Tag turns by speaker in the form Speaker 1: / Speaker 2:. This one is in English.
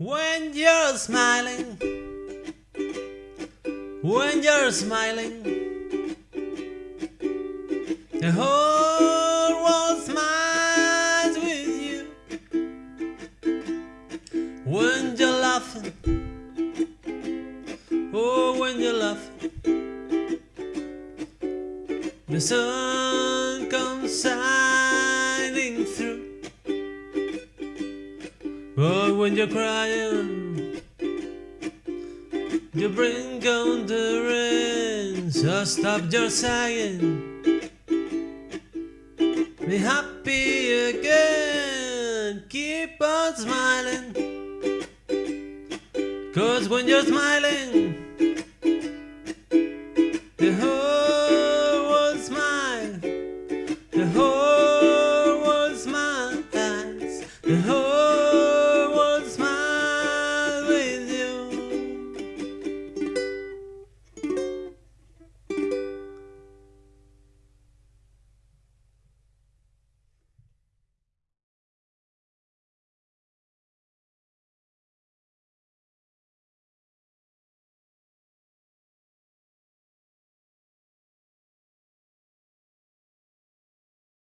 Speaker 1: When you're smiling, when you're smiling, the whole world smiles with you. When you're laughing, oh, when you're laughing, the sun comes shining But when you're crying, you bring on the rain. So stop your sighing. Be happy again. Keep on smiling. Cause when you're smiling, the whole world smiles. The whole world smiles. The whole